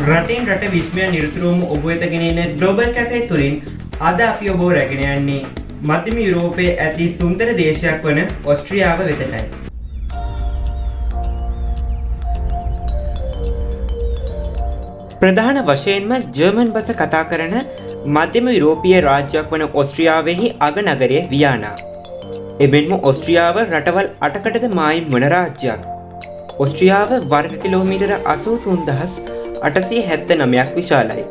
රටෙන් රට විශ්මය නිරතුරුවම ඔබ වෙත ගෙනෙන ග්ලෝබල් කැෆේ තුළින් අද අපි ඔබෝ රැගෙන යන්නේ මධ්‍යම යුරෝපයේ ඇති සුන්දර දේශයක් වන ඔස්ට්‍රියාව වෙතටයි. ප්‍රධාන වශයෙන්ම ජර්මන් බස කතා කරන මධ්‍යම යුරෝපිය රාජ්‍යයක් වන ඔස්ට්‍රියාවෙහි අගනගරය වියානා. එමෙන්ම ඔස්ට්‍රියාව රටවල් අටකටද මායිම් වන රාජ්‍යයක්. ඔස්ට්‍රියාව වර්ග කිලෝමීටර අසූ තුන්දහස් අටසිය හැත්ත නමයක් විශාලයි.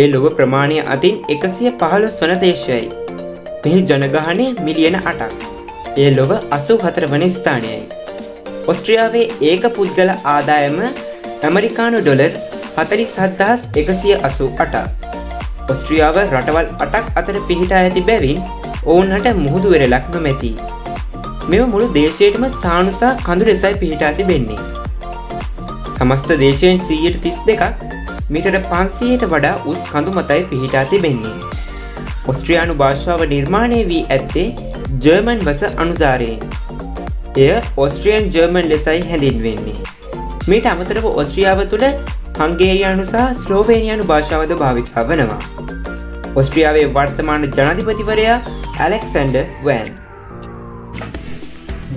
ඒ ලොව ප්‍රමාණය අතින් එකසිය පහළොස් වන දේශයයි. මෙහි ජනගහනය මිලියන අටක්. ඒ ලොව අසූ හතර වන ස්ථානයයි. ඔස්ට්‍රියාවේ ඒක පුද්ගල ආදායම ඇමරිකානු ඩොලර් හතලි සද්දහස් එකසිය අසූ අටා. ඔස්ට්‍රියාව රටවල් අටක් අතර පිහිටා ඇති බැවින් ඔවුන්හට මුහුදු වෙරලක් නොමැති. මෙම මුළු දේශයටම ස්ථානුසා කඳු ලෙසයි පිහිටා තිබෙන්නේ. සමස්ත දේශයෙන් සීයට තිස් දෙකක් මිටට පන්සීයට වඩා උස් කඳු මතයි පිහිටා තිබෙන්නේ. ඔස්ට්‍රියයානු භාෂාව නිර්මාණය වී ඇත්තේ ජර්මන් වස අනුධාරයෙන්. එය ඔස්ට්‍රියන් ජර්මන් ලෙසයි හැඳින්වෙන්නේ. මීට අමතරව ඔස්ට්‍රියාව තුළ හංගේරයානු සහ ස්ලෝවේනියනු භාෂාවද භාවිතා වනවා. ඔස්ට්‍රියාවේ වර්තමාන ජනධිපතිවරයා ඇලෙක්සන්ඩ වෑන්.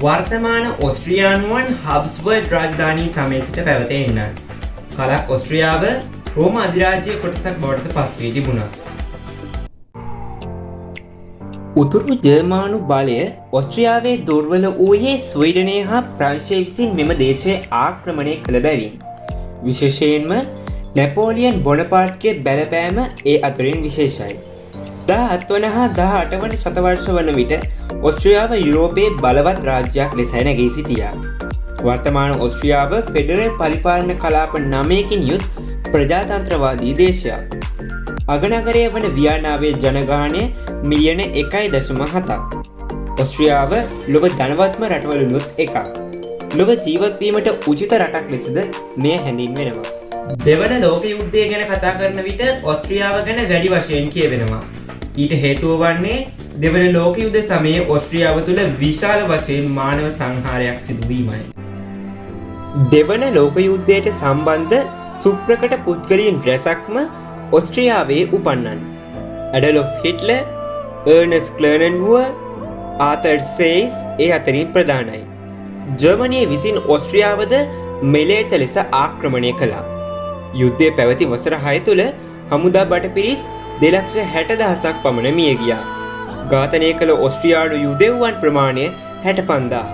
වර්තමාන ඔස්ට්‍රියයානුවන් හබ්ස්වර්ඩ් රාජධානී සමයසිට පැවතෙන්න. කලක් ඔස්ට්‍රියාව රෝම අධිරාජ්‍ය කොටසක් බොඩත පත්වී තිබුණා. උතුරු ජර්මානු බලය ඔස්ට්‍රියාවේ දුර්වල වූයේ ස්වීඩනය හා ප්‍රංශය විසින් මෙම දේශය ආක්‍රමණය කළ බැවින්. විශේෂයෙන්ම නැපෝලියන් බොනපාට්ගේ බැලපෑම ඒ අතුරින් විශේෂයි. දා අත්වන හා දහ අටවන සතවර්ෂ වන විට ඔස්ට්‍රියාව යුරෝපයේ බලවත් රාජ්‍යයක් ලෙස නැගී සිටියා. වර්තමාන ඔස්ට්‍රියාව ෆෙඩරල් පරිපාලන කලාප නමයකින් යුත් ප්‍රජාතන්ත්‍රවාදී දේශයක්. අගනගරය වන ව්‍යානාවේ ජනගානය මිලියන එකයි දශම හතක්. ඔස්ට්‍රියාව ලොබ ධනවත්ම රටවලුනුත් එකක්. ලොබ ජීවත්වීමට උචිත රටක් ලෙසද මෙය හැඳින් වෙනවා. දෙවන ලෝක යුද්ධය ගැන කතා කරන විට ඔස්ට්‍රියාව ගැන වැඩි වශයෙන් කියවෙනවා. ඊට හේතුව වන්නේ දෙවන ලෝක යුද සමයේ ඔස්ට්‍රියාව තුළ විශාල වශයෙන් මානව සංහාරයක් සිදුවීමයි. දෙවන ලෝක යුද්ධයට සම්බන්ධ සුප්‍රකට පුද්ගලින් රැසක්ම ඔස්ට්‍රියාවේ උපන්නන්. ඇඩලොෆ් හිට්ල ඒර්නස් කලර්නන්හුව ආතර් සේයිස් ඒ අතරින් ප්‍රධානයි. ජර්මනය විසින් ඔස්ට්‍රියාවද මෙලේච ලෙස ආක්‍රමණය කළා. යුද්ධය පැවති වසර හය තුළ හමුදා බට පිරිස් දෙලක්ෂ හැට දහසක් පමණ මිය ගියා. ඝාතනය කළ ඔස්ට්‍රියාඩු යුදෙව්වන් ප්‍රමාණය හැට පන්දාහ.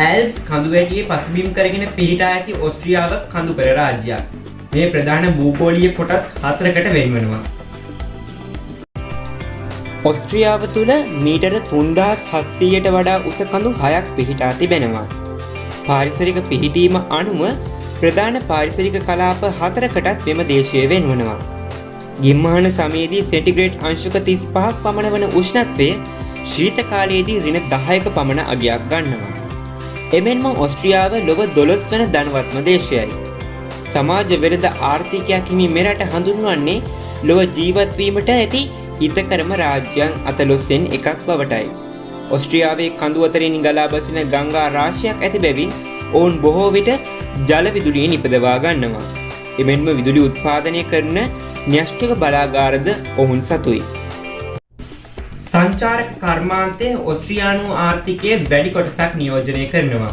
ඇල්ස් කඳුවැටියේ පසුබිම් කරගෙන පිහිටා ඇති ඔස්ට්‍රියාව කඳුකර රාජ්‍යයක්. මේ ප්‍රධාන භූගෝලිය කොටස් හතරකට වෙන්වනවා. ඔස්ට්‍රියාව තුළ මීටර තුන්දාත් හත්සීයට වඩා උස කඳු හයක් පිහිටා තිබෙනවා. පාරිසරික පිහිටීම අනුව ප්‍රධාන පාරිසරික කලාප හතරකටත් මෙම දේශය වෙන්වනවා. ගිම්මාන සමයේදී සෙන්ටිග්‍රේට් අංශක තිස් පහක් පමණ වන උෂ්ණත්වය ශීත කාලයේදී රින දහයක පමණ අගයක් ගන්නවා. එමෙන්ම ඔස්ට්‍රියාව ලොව දොළොස් වන ධනවත්ම දේශයයි. සමාජ වෙළඳ ආර්ථිකයක් හිමි මෙරට හඳුන්වන්නේ ලොව ජීවත්වීමට ඇති හිතකරම රාජ්‍යයන් අතලොස්සෙන් එකක් බවටයි. ඔස්ට්‍රියාවේ කඳු අතරින් ගලා බසින ගංගා රාශියක් ඇති බැවින් ඔවුන් බොහෝ විට ජලවිදුලිය නිපදවා ගන්නවා. එමෙන්ම විදුලි උත්පාදනය කරන න්‍යෂ්ටික බලාගාරද ඔවුන් සතුයි. සංචාරක කර්මාන්තය ඔස්ට්‍රියයානු ආර්ථිකය වැඩි කොටසක් නියෝජනය කරනවා.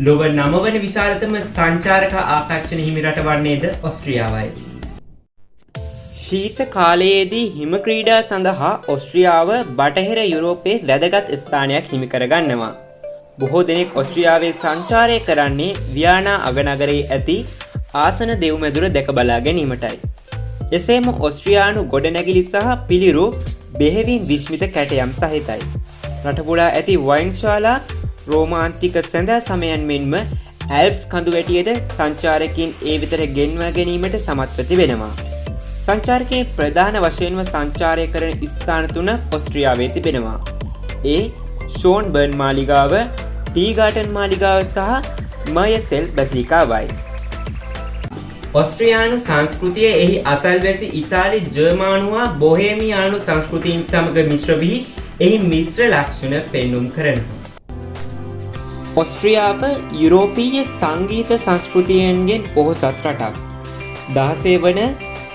ලොව නමවන විශාලතම සංචාරක ආකර්ශණ හිමිරට වන්නේද ඔස්ට්‍රියාවයි. ශීත කාලයේදී හිම ක්‍රීඩා සඳහා ඔස්ට්‍රියාව බටහිර යුරෝපයේ වැදගත් ස්ථානයක් හිමිකරගන්නවා. බොහෝ දෙනෙක් ඔස්ට්‍රියාවේ සංචාරය කරන්නේ ව්‍යානා අගනගරයේ ඇති ආසන දෙව්මැදුර දැක බලා ගැනීමටයි. එසේම ඔස්ට්‍රියයානු ගොඩනැගිලි සහ පිළිරු බෙහෙවින් විශ්මිත කැටයම් සහිතයි. රටපුඩා ඇති වයින්ශාලා රෝමාන්තික සැඳෑ සමයන් මෙන්ම ඇල්ප්ස් කඳු වැටියද සංචාරකින් ඒ විතර ගෙන්ව ගැනීමට සමත්වති වෙනවා. සංචාරකයේ ප්‍රධාන වශයෙන්ම සංචාරය කරන ස්ථාන තුන ඔස්ට්‍රියාවේ තිබෙනවා. ඒ ෂෝන් බර්න් මාලිගාව ටීගාටන් මාලිගාව සහ මයසෙල් බැසිකාවයි. ඔස්ට්‍රියයානු සංස්කෘතිය එහි අසල්වැසි ඉතාලි ජර්මානුවා බොහේමියානු සංස්කෘතිීන් සමඟ මිශ්‍රවී එහි මිශ්‍ර ලක්ෂණ පෙන්නුම් කරනවා. ඔස්ට්‍රියාව යුරෝපීය සංගීත සංස්කෘතියන්ගෙන් පොහොසත් රටක්. දහසේ වන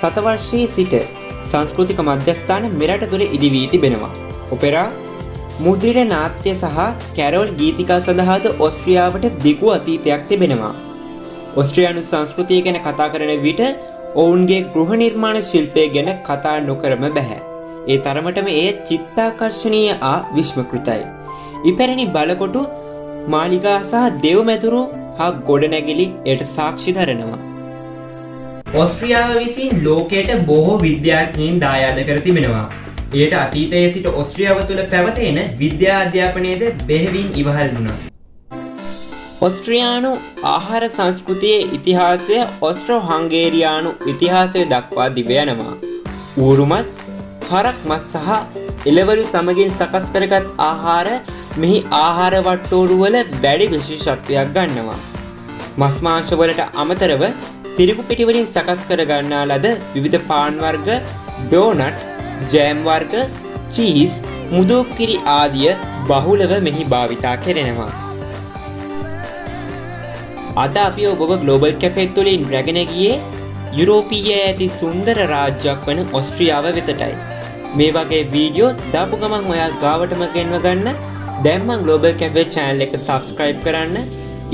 සතවර්ෂයේ සිට සංස්කෘතික මධ්‍යස්ථාන මෙරට තුළ ඉදිවී තිබෙනවා. ඔපෙරා මුද්‍රිට නාට්‍ය සහ කැරෝල් ගීතිකා සඳහාද ඔස්ට්‍රියාවට දිගු අතීතයක් තිබෙනවා. ඔස්ට්‍රියයානු සංස්කෘතිය ගැන කතා කරන විට ඔවුන්ගේ ගෘහ නිර්මාණ ශිල්පය ගැන කතා නොකරම බැහැ. ඒ තරමටම එය චිත්තාකර්ශනීය ආ විශ්මකෘතයි. ඉපැරණි බලකොටු මාලිගා සහ දෙව්මැතුරු හා ගොඩනැගිලි එයට සාක්ෂි දරනවා. ඔස්ට්‍රියාව විසින් ලෝකයට බොහෝ විද්‍යාඥයින් දායාද කර තිබෙනවා. එයට අතීතයේ සිට ඔස්ට්‍රියාව තුළ පැවතෙන විද්‍යා අධ්‍යාපනයද බෙහෙවින් ඉවහල් වුණා. ඔස්ට්‍රියානු ආහාර සංස්කෘතියේ ඉතිහාසය ඔස්ට්‍රෝ හංගේරයානු ඉතිහාසය දක්වා දිවයනවා. ඌරුමත් හරක් මස් සහ එලවලු සමගින් සකස් කරගත් ආහාර මෙහි ආහාර වට්ටෝරුවල වැඩි විශේෂත්වයක් ගන්නවා. මස්මාංශවලට අමතරව තිරිකු පිටිවලින් සකස් කර ගන්නා ලද විවිධ පාන්වර්ග ඩෝනට් ජෑම් වර්ග චීස් මුදෝකිරි ආදිය බහුලව මෙහි භාවිතා කෙරෙනවා. අද අපි ඔබ ගලෝබල් කැපෙත් තුළින් රැගෙන ගියේ යුරෝපීය ඇති සුන්දර රාජ්‍යයක් වන ඔස්ට්‍රියාව වෙතටයි. මේ වගේ වීඩියෝ දාපු ගමන් ඔයා ගාවටම ගෙන්ව ගන්න දැම්මන් ගලෝබල් කැපේ චෑනල් එක සබස්ක්‍රයිබ් කරන්න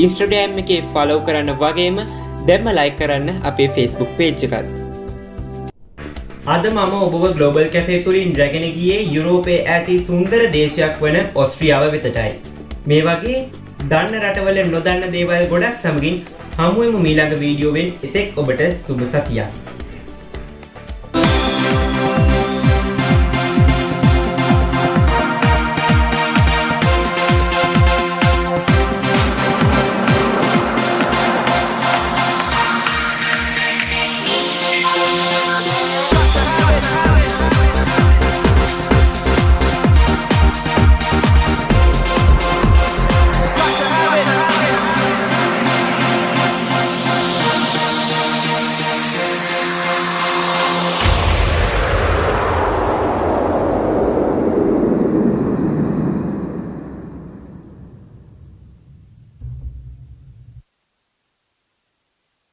ඉස්ට්‍රඩෑම් එකේ ෆලෝ කරන්න වගේම දැම්ම ලයි කරන්න අපේ ෆෙස්බුක් පේච්චකත්. අද මම ඔබ ගලෝබල් කැෆේ තුළින් රැගෙන ගියේ යුරෝපයේ ඇති සුන්දර දේශයක් වන ඔස්ට්‍රියාව වෙතටයි. මේ වගේ දන්න රටවල නොදන්න දේවල් ගොඩක් සමගින් හමුවම මීළඟ වීඩියෝවෙන් එතෙක් ඔබට සුභ සතියක්.